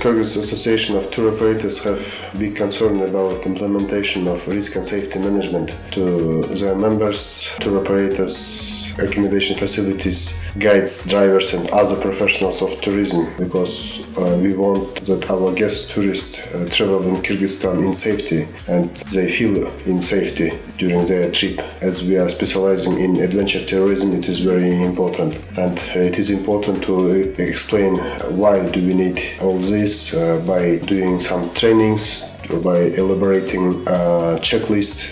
Kyrgyz Association of Tour Operators have big concern about implementation of risk and safety management to their members, tour operators, accommodation facilities, guides, drivers, and other professionals of tourism because uh, we want that our guest tourists uh, travel in Kyrgyzstan in safety and they feel in safety during their trip. As we are specializing in adventure tourism, it is very important, and uh, it is important to explain why do we need all this uh, by doing some trainings by elaborating a checklist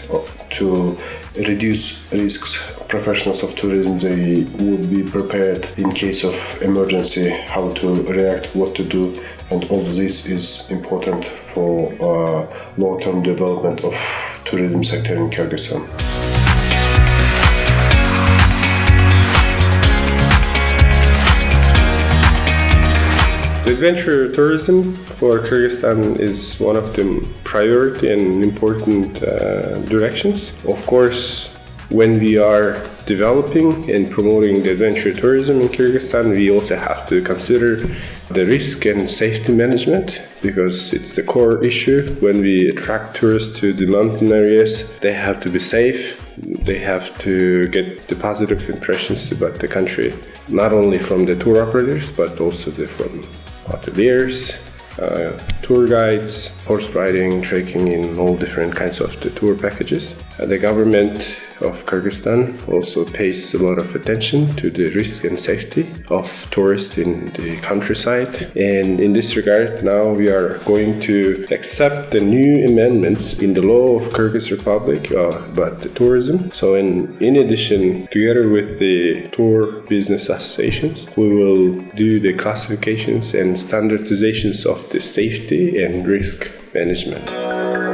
to reduce risks professionals of tourism they would be prepared in case of emergency how to react what to do and all this is important for uh, long-term development of tourism sector in Kyrgyzstan. Adventure tourism for Kyrgyzstan is one of the priority and important uh, directions. Of course, when we are developing and promoting the adventure tourism in Kyrgyzstan, we also have to consider the risk and safety management because it's the core issue. When we attract tourists to the mountain areas, they have to be safe, they have to get the positive impressions about the country, not only from the tour operators but also from hoteliers, uh, tour guides, horse riding, trekking in all different kinds of the tour packages. Uh, the government of Kyrgyzstan also pays a lot of attention to the risk and safety of tourists in the countryside. And in this regard, now we are going to accept the new amendments in the law of Kyrgyz Republic uh, about the tourism. So in, in addition, together with the tour business associations, we will do the classifications and standardizations of the safety and risk management.